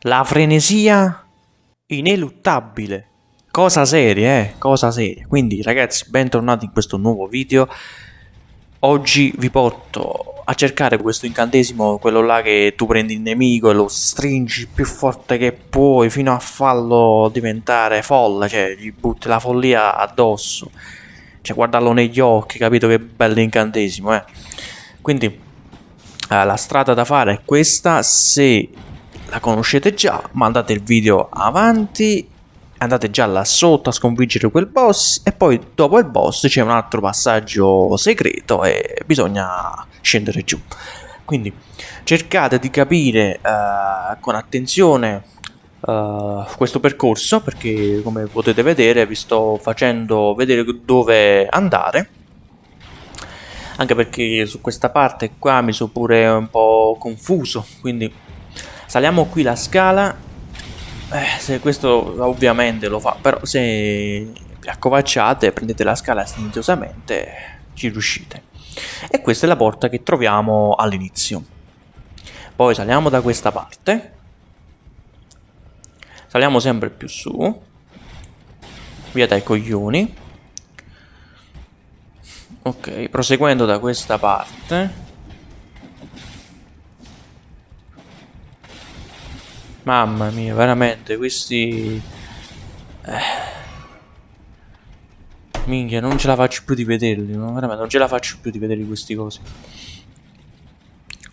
La frenesia ineluttabile. Cosa seria, eh? Cosa seria. Quindi ragazzi, bentornati in questo nuovo video. Oggi vi porto a cercare questo incantesimo, quello là che tu prendi il nemico e lo stringi più forte che puoi fino a farlo diventare folle, cioè gli butti la follia addosso. Cioè guardarlo negli occhi, capito che bello incantesimo, eh? Quindi eh, la strada da fare è questa, se la conoscete già, mandate il video avanti, andate già là sotto a sconfiggere quel boss e poi dopo il boss c'è un altro passaggio segreto e bisogna scendere giù. Quindi cercate di capire uh, con attenzione uh, questo percorso perché come potete vedere vi sto facendo vedere dove andare anche perché su questa parte qua mi sono pure un po' confuso quindi Saliamo qui la scala. Eh, se questo ovviamente lo fa, però se vi accovacciate, prendete la scala silenziosamente, ci riuscite. E questa è la porta che troviamo all'inizio. Poi saliamo da questa parte. Saliamo sempre più su. Via dai coglioni. Ok, proseguendo da questa parte. Mamma mia, veramente, questi... Eh. Minchia, non ce la faccio più di vederli, no? veramente, non ce la faccio più di vedere questi cosi.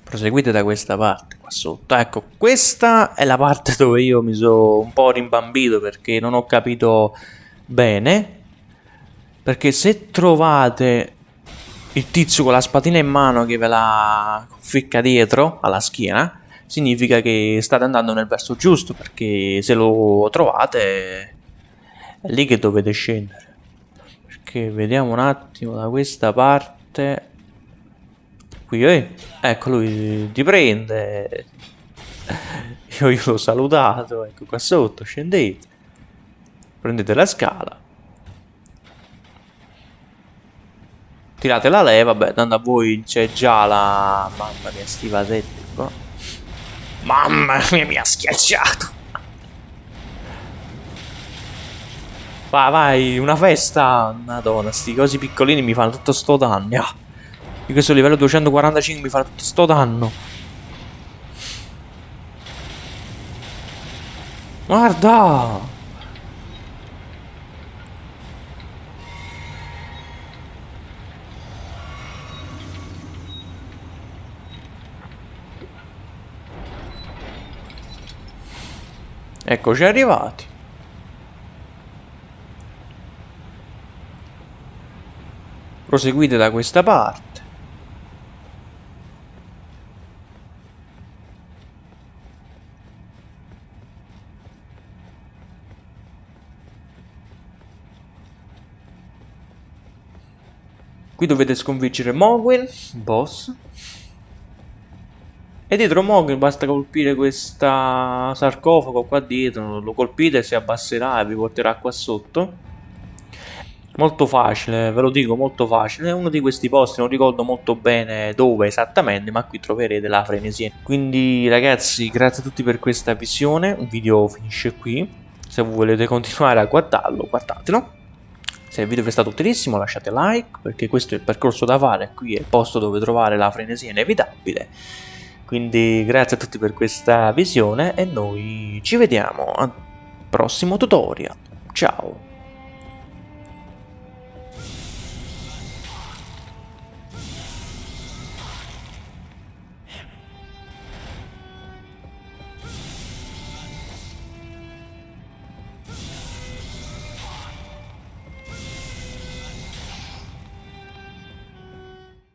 Proseguite da questa parte, qua sotto. Ecco, questa è la parte dove io mi sono un po' rimbambito perché non ho capito bene. Perché se trovate il tizio con la spatina in mano che ve la ficca dietro, alla schiena, significa che state andando nel verso giusto perché se lo trovate è lì che dovete scendere. Perché vediamo un attimo da questa parte. Qui eh? ecco lui ti prende. Io, io l'ho salutato ecco qua sotto scendete. Prendete la scala. Tirate la leva vabbè tanto a voi c'è già la mamma mia sti vasetti qua Mamma mia, mi ha schiacciato. Vai, vai, una festa. Madonna, sti cosi piccolini mi fanno tutto sto danno. Ah. Di questo livello 245 mi fa tutto sto danno. Guarda! Eccoci arrivati. Proseguite da questa parte. Qui dovete sconfiggere Mogwin, boss. E dietro Mogul basta colpire questo sarcofago qua dietro, lo colpite si abbasserà e vi porterà qua sotto. Molto facile, ve lo dico, molto facile. È uno di questi posti, non ricordo molto bene dove esattamente, ma qui troverete la frenesia. Quindi ragazzi, grazie a tutti per questa visione. Il video finisce qui. Se volete continuare a guardarlo, guardatelo. Se il video vi è stato utilissimo lasciate like, perché questo è il percorso da fare. Qui è il posto dove trovare la frenesia inevitabile. Quindi grazie a tutti per questa visione e noi ci vediamo al prossimo tutorial.